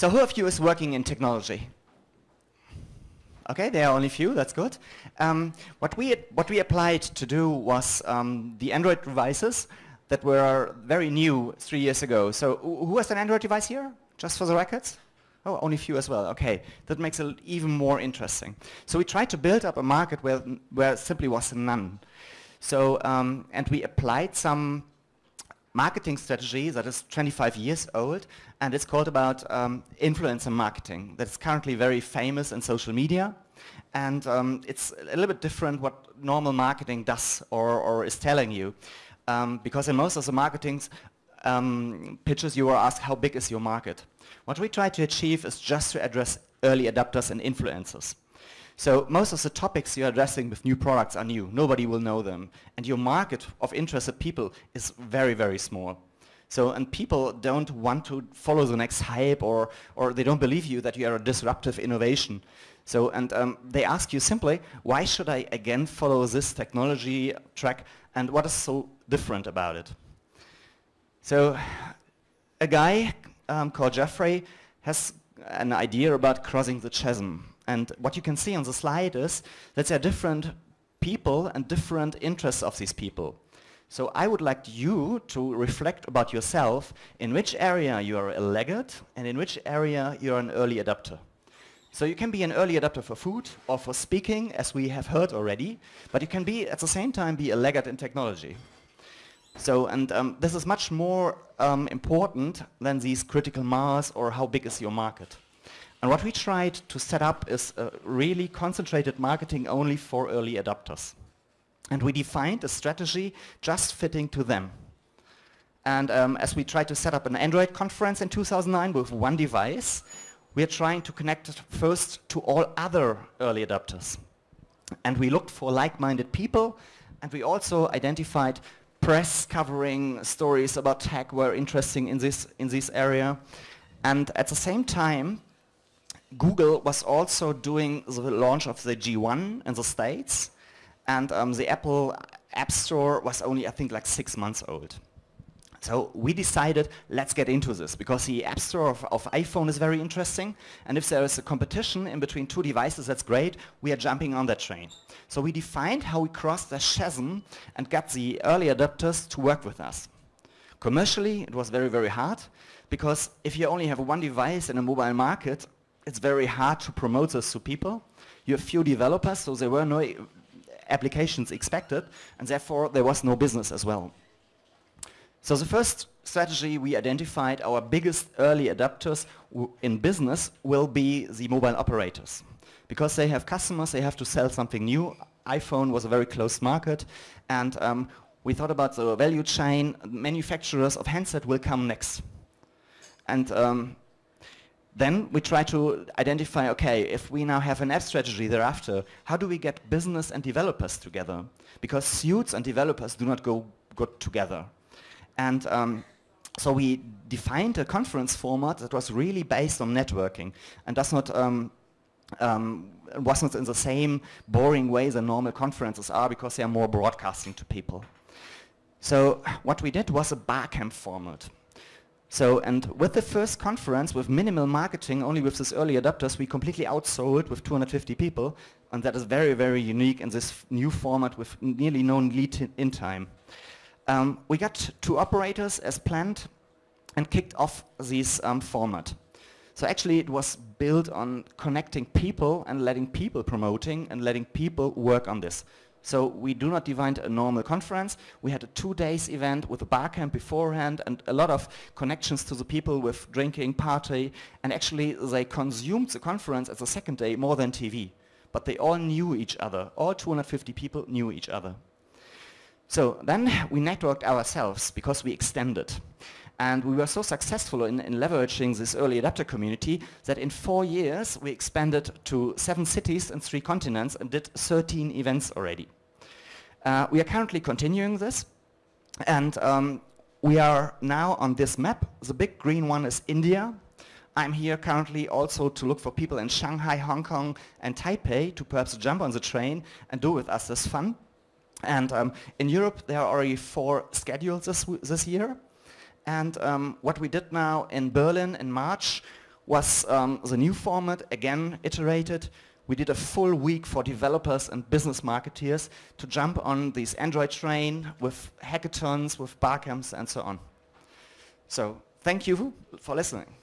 So who of you is working in technology? Okay, there are only a few, that's good. Um, what, we, what we applied to do was um, the Android devices that were very new three years ago. So who has an Android device here, just for the records? Oh, only few as well. Okay, that makes it even more interesting. So we tried to build up a market where, where simply was none. So, um, and we applied some marketing strategy that is 25 years old, and it's called about um, influencer marketing. That's currently very famous in social media, and um, it's a little bit different what normal marketing does or, or is telling you. Um, because in most of the marketing um, pitches you are asked how big is your market. What we try to achieve is just to address early adopters and influencers. So most of the topics you're addressing with new products are new. Nobody will know them. And your market of interested people is very, very small. So, and people don't want to follow the next hype or, or they don't believe you that you are a disruptive innovation. So, and um, they ask you simply, why should I again follow this technology track and what is so different about it? So, a guy um, called Jeffrey has an idea about crossing the chasm. And what you can see on the slide is that there are different people and different interests of these people. So I would like you to reflect about yourself in which area you are a laggard and in which area you're an early adopter. So you can be an early adopter for food or for speaking, as we have heard already, but you can be at the same time be a laggard in technology. So, and um, this is much more um, important than these critical mass or how big is your market. And what we tried to set up is really concentrated marketing only for early adopters. And we defined a strategy just fitting to them. And um, as we tried to set up an Android conference in 2009 with one device, we are trying to connect first to all other early adopters. And we looked for like-minded people, and we also identified press covering stories about tech were interesting in this, in this area. And at the same time, Google was also doing the launch of the G1 in the States, and um, the Apple App Store was only, I think, like six months old. So we decided, let's get into this, because the App Store of, of, iPhone is very interesting, and if there is a competition in between two devices, that's great, we are jumping on that train. So we defined how we crossed the chasm and got the early adopters to work with us. Commercially, it was very, very hard, because if you only have one device in a mobile market, it's very hard to promote this to people. You have few developers, so there were no applications expected, and therefore there was no business as well. So the first strategy we identified, our biggest early adapters in business will be the mobile operators. Because they have customers, they have to sell something new. iPhone was a very closed market, and um, we thought about the value chain. Manufacturers of handset will come next. And um, then we try to identify, okay, if we now have an app strategy thereafter, how do we get business and developers together? Because suits and developers do not go good together. And um, so we defined a conference format that was really based on networking and does not um, um, wasn't in the same boring way the normal conferences are because they are more broadcasting to people. So what we did was a barcamp format. So, and with the first conference, with minimal marketing, only with these early adopters, we completely outsold with 250 people, and that is very, very unique in this new format with nearly no lead in time. Um, we got two operators as planned and kicked off this um, format. So actually it was built on connecting people and letting people promoting and letting people work on this. So we do not divide a normal conference. We had a two days event with a bar camp beforehand and a lot of connections to the people with drinking, party, and actually they consumed the conference as a second day more than TV. But they all knew each other. All 250 people knew each other. So then we networked ourselves because we extended. And we were so successful in, in, leveraging this early adapter community that in four years we expanded to seven cities and three continents and did 13 events already. Uh, we are currently continuing this and um, we are now on this map. The big green one is India. I'm here currently also to look for people in Shanghai, Hong Kong and Taipei to perhaps jump on the train and do with us this fun. And um, in Europe, there are already four schedules this, this year. And um, what we did now in Berlin in March, was um, the new format, again iterated. We did a full week for developers and business marketeers to jump on this Android train with hackathons, with barcamps and so on. So thank you for listening.